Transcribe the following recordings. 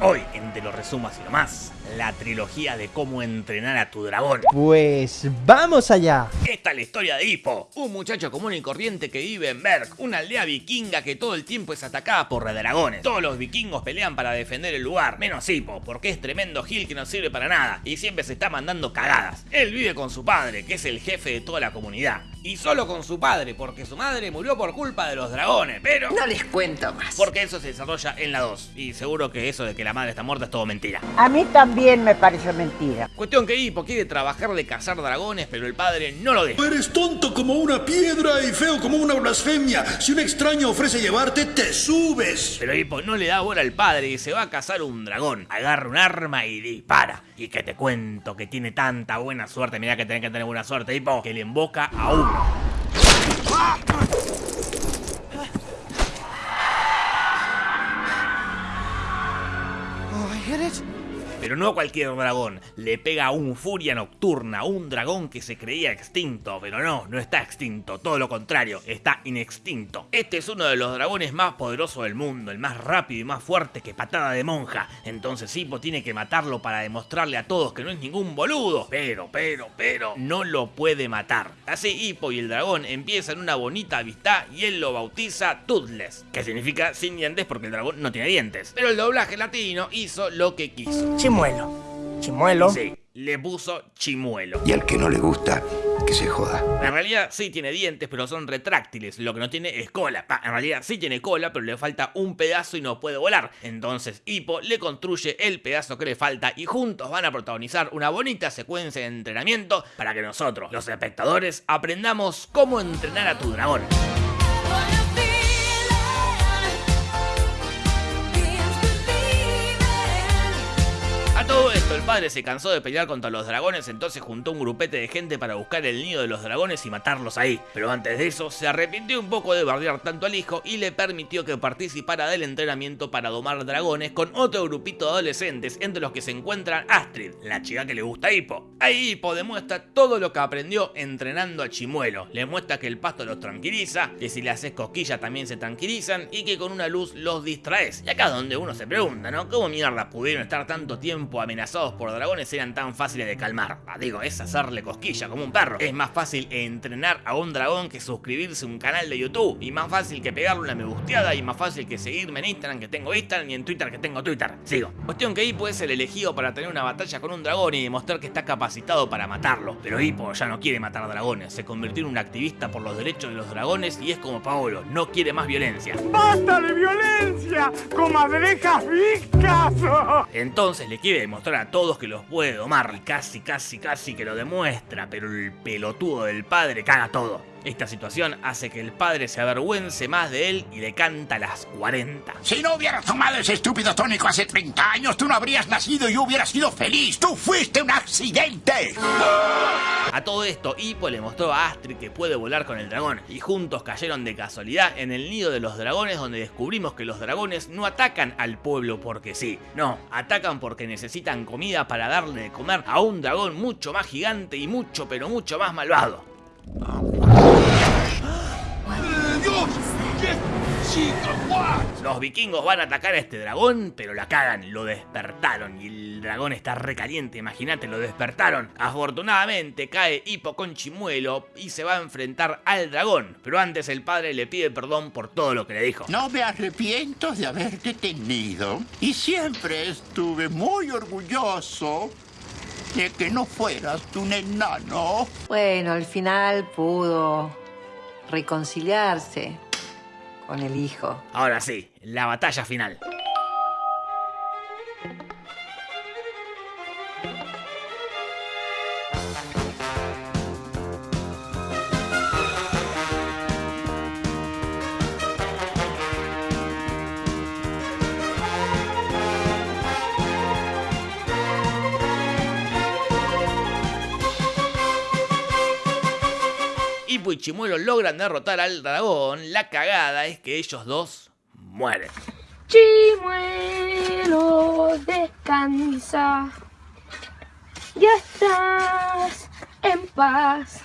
Hoy, en Te lo resumo así nomás, la trilogía de cómo entrenar a tu dragón. Pues vamos allá. Esta es la historia de Hippo, un muchacho común y corriente que vive en Berg, una aldea vikinga que todo el tiempo es atacada por dragones. Todos los vikingos pelean para defender el lugar, menos Hippo, porque es tremendo gil que no sirve para nada y siempre se está mandando cagadas. Él vive con su padre, que es el jefe de toda la comunidad. Y solo con su padre, porque su madre murió por culpa de los dragones, pero... No les cuento más. Porque eso se desarrolla en la 2. Y seguro que eso de que la madre está muerta es todo mentira. A mí también me pareció mentira. Cuestión que Hippo quiere trabajar de cazar dragones, pero el padre no lo deja. Eres tonto como una piedra y feo como una blasfemia. Si un extraño ofrece llevarte, te subes. Pero Hippo no le da bola al padre y se va a cazar un dragón. Agarra un arma y dispara. Y que te cuento que tiene tanta buena suerte, mira que tenés que tener buena suerte, Hippo, que le emboca a uno. Pero no cualquier dragón, le pega a un furia nocturna, un dragón que se creía extinto, pero no, no está extinto, todo lo contrario, está inextinto. Este es uno de los dragones más poderosos del mundo, el más rápido y más fuerte que patada de monja, entonces Hippo tiene que matarlo para demostrarle a todos que no es ningún boludo, pero, pero, pero, no lo puede matar. Así Hippo y el dragón empiezan una bonita amistad y él lo bautiza Toothless, que significa sin dientes porque el dragón no tiene dientes. Pero el doblaje latino hizo lo que quiso. Chimuelo. Chimuelo. Sí, le puso chimuelo. Y al que no le gusta, que se joda. En realidad sí tiene dientes, pero son retráctiles. Lo que no tiene es cola. Ah, en realidad sí tiene cola, pero le falta un pedazo y no puede volar. Entonces Hippo le construye el pedazo que le falta y juntos van a protagonizar una bonita secuencia de entrenamiento para que nosotros, los espectadores, aprendamos cómo entrenar a tu dragón. Todo esto, el padre se cansó de pelear contra los dragones, entonces juntó un grupete de gente para buscar el nido de los dragones y matarlos ahí. Pero antes de eso, se arrepintió un poco de bardear tanto al hijo y le permitió que participara del entrenamiento para domar dragones con otro grupito de adolescentes, entre los que se encuentran Astrid, la chica que le gusta a Hippo. Ahí Hippo demuestra todo lo que aprendió entrenando a Chimuelo. Le muestra que el pasto los tranquiliza, que si le haces cosquillas también se tranquilizan y que con una luz los distraes. Y acá es donde uno se pregunta, ¿no? ¿Cómo mierda pudieron estar tanto tiempo amenazados por dragones eran tan fáciles de calmar. Ah, digo, es hacerle cosquilla como un perro. Es más fácil entrenar a un dragón que suscribirse a un canal de YouTube. Y más fácil que pegarle una me gusteada. Y más fácil que seguirme en Instagram que tengo Instagram y en Twitter que tengo Twitter. Sigo. Cuestión que Hippo es el elegido para tener una batalla con un dragón y demostrar que está capacitado para matarlo. Pero Hippo ya no quiere matar dragones. Se convirtió en un activista por los derechos de los dragones y es como Paolo, no quiere más violencia. ¡Basta de violencia! ¡Comadrejas viscas! Entonces le quiere demostrar a todos que los puede domar. Casi, casi, casi que lo demuestra, pero el pelotudo del padre caga todo. Esta situación hace que el padre se avergüence más de él y le canta las 40. Si no hubieras tomado ese estúpido tónico hace 30 años, tú no habrías nacido y hubieras sido feliz. ¡Tú fuiste un accidente! A todo esto, Hippo le mostró a Astrid que puede volar con el dragón, y juntos cayeron de casualidad en el nido de los dragones donde descubrimos que los dragones no atacan al pueblo porque sí, no, atacan porque necesitan comida para darle de comer a un dragón mucho más gigante y mucho pero mucho más malvado. Los vikingos van a atacar a este dragón, pero la cagan, lo despertaron y el dragón está recaliente, imagínate, lo despertaron. Afortunadamente cae Hippo con Chimuelo y se va a enfrentar al dragón, pero antes el padre le pide perdón por todo lo que le dijo. No me arrepiento de haberte tenido y siempre estuve muy orgulloso de que no fueras un enano. Bueno, al final pudo reconciliarse con el hijo. Ahora sí, la batalla final. Hippo y Chimuelo logran derrotar al dragón, la cagada es que ellos dos mueren. Chimuelo, descansa. Ya estás en paz.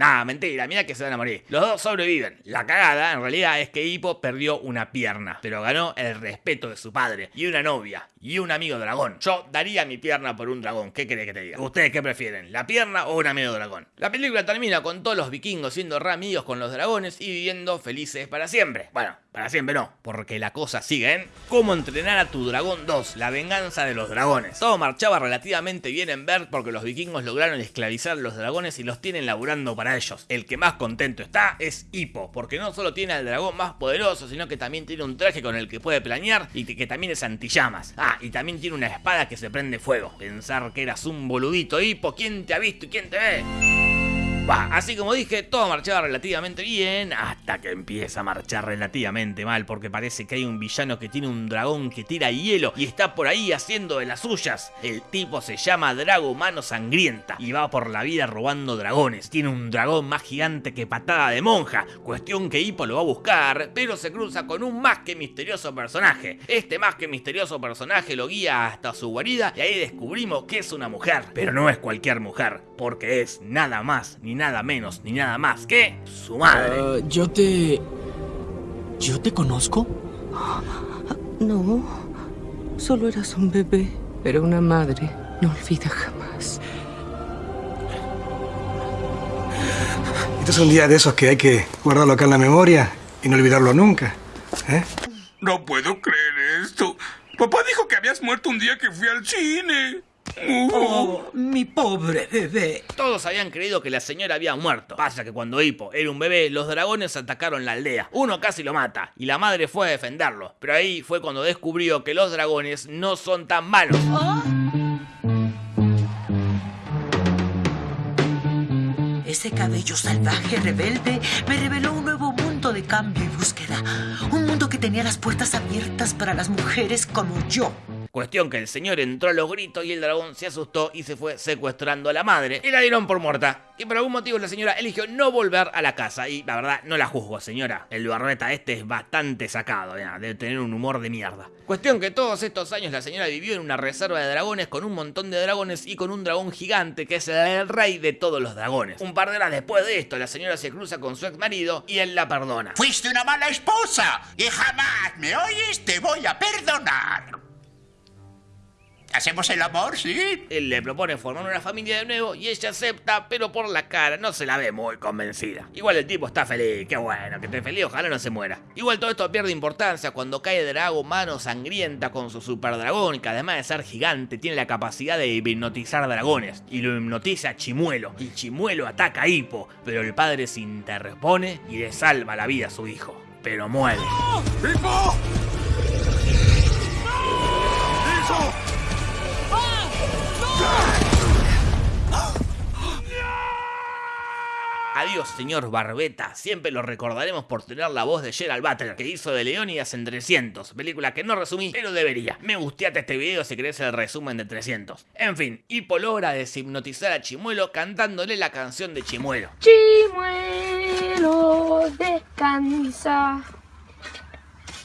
Nah, mentira, mira que se van a morir. Los dos sobreviven. La cagada, en realidad, es que Hippo perdió una pierna, pero ganó el respeto de su padre, y una novia, y un amigo dragón. Yo daría mi pierna por un dragón, ¿qué querés que te diga? ¿Ustedes qué prefieren, la pierna o un amigo dragón? La película termina con todos los vikingos siendo re amigos con los dragones y viviendo felices para siempre. Bueno, para siempre no, porque la cosa sigue en Cómo entrenar a tu dragón 2, la venganza de los dragones. Todo marchaba relativamente bien en Berg porque los vikingos lograron esclavizar a los dragones y los tienen laburando para ellos. El que más contento está es Hippo, porque no solo tiene al dragón más poderoso, sino que también tiene un traje con el que puede planear y que también es antillamas. Ah, y también tiene una espada que se prende fuego. Pensar que eras un boludito Hippo, ¿quién te ha visto y quién te ve? Así como dije, todo marchaba relativamente bien hasta que empieza a marchar relativamente mal porque parece que hay un villano que tiene un dragón que tira hielo y está por ahí haciendo de las suyas. El tipo se llama Drago Mano Sangrienta y va por la vida robando dragones. Tiene un dragón más gigante que patada de monja, cuestión que Hippo lo va a buscar, pero se cruza con un más que misterioso personaje. Este más que misterioso personaje lo guía hasta su guarida y ahí descubrimos que es una mujer, pero no es cualquier mujer, porque es nada más ni nada menos ni nada más que su madre. Ah, yo te... ¿Yo te conozco? No, solo eras un bebé, pero una madre no olvida jamás. Este es un día de esos que hay que guardarlo acá en la memoria y no olvidarlo nunca. ¿eh? No puedo creer esto. Papá dijo que habías muerto un día que fui al cine. Oh, mi pobre bebé. Todos habían creído que la señora había muerto. Pasa que cuando Hippo era un bebé, los dragones atacaron la aldea. Uno casi lo mata y la madre fue a defenderlo. Pero ahí fue cuando descubrió que los dragones no son tan malos. Ese cabello salvaje, rebelde, me reveló un nuevo mundo de cambio y búsqueda. Un mundo que tenía las puertas abiertas para las mujeres como yo. Cuestión que el señor entró a los gritos y el dragón se asustó y se fue secuestrando a la madre y la dieron por muerta. Y por algún motivo la señora eligió no volver a la casa y la verdad no la juzgo señora. El barbeta este es bastante sacado, debe tener un humor de mierda. Cuestión que todos estos años la señora vivió en una reserva de dragones con un montón de dragones y con un dragón gigante que es el rey de todos los dragones. Un par de horas después de esto la señora se cruza con su ex marido y él la perdona. Fuiste una mala esposa y jamás me oyes te voy a perdonar. ¿Hacemos el amor, sí? Él le propone formar una familia de nuevo y ella acepta, pero por la cara no se la ve muy convencida. Igual el tipo está feliz, qué bueno, que esté feliz, ojalá no se muera. Igual todo esto pierde importancia cuando cae Drago mano sangrienta con su super dragón, que además de ser gigante tiene la capacidad de hipnotizar dragones. Y lo hipnotiza a Chimuelo, y Chimuelo ataca a Hippo, pero el padre se interpone y le salva la vida a su hijo. Pero muere. ¡Hippo! Adiós, señor Barbeta. Siempre lo recordaremos por tener la voz de Gerald Butler, que hizo de Leonidas en 300. Película que no resumí, pero debería. Me gusteate este video si querés el resumen de 300. En fin, Hippo logra deshipnotizar a Chimuelo cantándole la canción de Chimuelo. Chimuelo, descansa.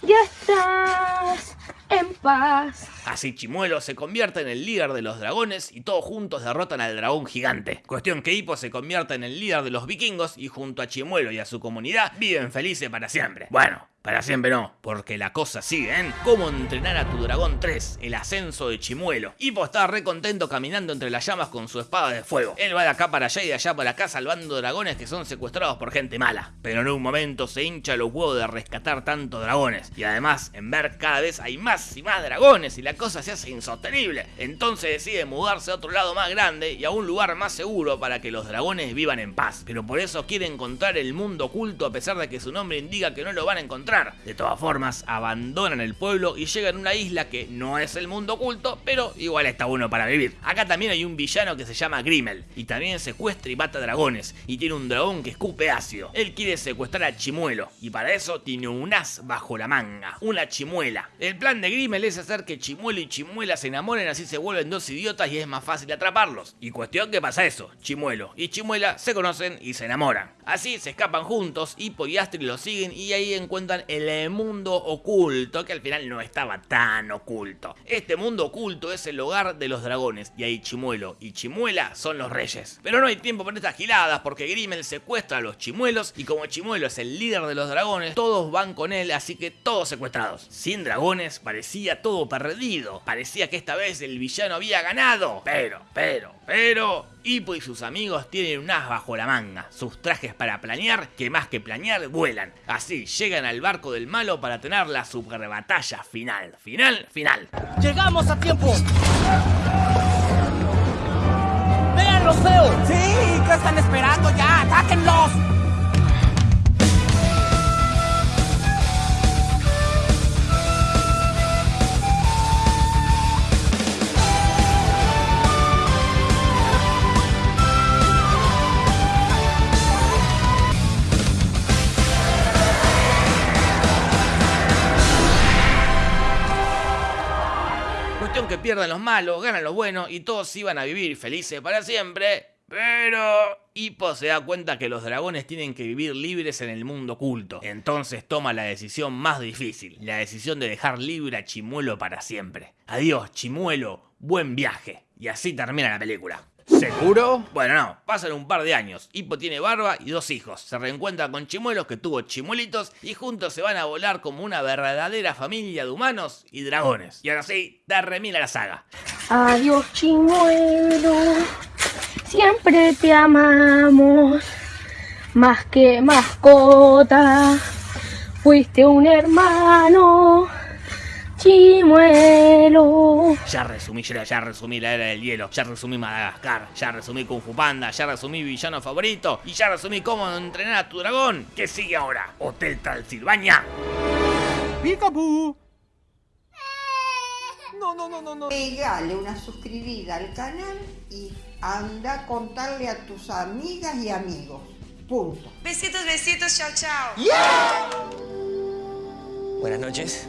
Ya estás en paz. Así Chimuelo se convierte en el líder de los dragones y todos juntos derrotan al dragón gigante. Cuestión que Hippo se convierte en el líder de los vikingos y junto a Chimuelo y a su comunidad viven felices para siempre. Bueno, para siempre no, porque la cosa sigue en Cómo entrenar a tu dragón 3, el ascenso de Chimuelo. Hippo está re contento caminando entre las llamas con su espada de fuego. Él va de acá para allá y de allá para acá salvando dragones que son secuestrados por gente mala. Pero en un momento se hincha los huevos de rescatar tantos dragones. Y además, en ver cada vez hay más y más dragones y la cosa se hace insostenible. Entonces decide mudarse a otro lado más grande y a un lugar más seguro para que los dragones vivan en paz. Pero por eso quiere encontrar el mundo oculto a pesar de que su nombre indica que no lo van a encontrar de todas formas, abandonan el pueblo y llegan a una isla que no es el mundo oculto, pero igual está bueno para vivir. Acá también hay un villano que se llama Grimmel, y también secuestra y mata dragones, y tiene un dragón que escupe ácido. Él quiere secuestrar a Chimuelo, y para eso tiene un as bajo la manga, una chimuela. El plan de Grimmel es hacer que Chimuelo y Chimuela se enamoren, así se vuelven dos idiotas y es más fácil atraparlos. Y cuestión que pasa eso, Chimuelo y Chimuela se conocen y se enamoran. Así se escapan juntos, y Astrid los siguen y ahí encuentran el mundo oculto, que al final no estaba tan oculto. Este mundo oculto es el hogar de los dragones, y ahí Chimuelo y Chimuela son los reyes. Pero no hay tiempo para estas giladas, porque Grimmel secuestra a los chimuelos, y como Chimuelo es el líder de los dragones, todos van con él, así que todos secuestrados. Sin dragones parecía todo perdido, parecía que esta vez el villano había ganado. Pero, pero, pero... Hippo y sus amigos tienen un as bajo la manga, sus trajes para planear, que más que planear, vuelan. Así llegan al barco del malo para tener la super batalla final, final, final. ¡Llegamos a tiempo! ¡Vean los feos! ¡Sí! ¿Qué están esperando ya? ¡Atáquenlos! Pierdan los malos, ganan los buenos y todos iban a vivir felices para siempre. Pero Hippo se da cuenta que los dragones tienen que vivir libres en el mundo oculto. Entonces toma la decisión más difícil, la decisión de dejar libre a Chimuelo para siempre. Adiós, Chimuelo, buen viaje. Y así termina la película. ¿Seguro? Bueno, no, pasan un par de años. Hippo tiene barba y dos hijos. Se reencuentra con Chimuelos que tuvo chimuelitos y juntos se van a volar como una verdadera familia de humanos y dragones. Y ahora sí, termina la saga. Adiós, chimuelo. Siempre te amamos. Más que mascota. Fuiste un hermano. Chimuelo. Ya resumí, ya, ya resumí la era del hielo, ya resumí Madagascar, ya resumí Kung Fu Panda, ya resumí villano favorito y ya resumí cómo entrenar a tu dragón. ¿Qué sigue ahora? Hotel Transilvania. ¡Picaboo! No, no, no, no, no. Pegale una suscribida al canal y anda a contarle a tus amigas y amigos. Punto. Besitos, besitos, chao, chao. Buenas noches.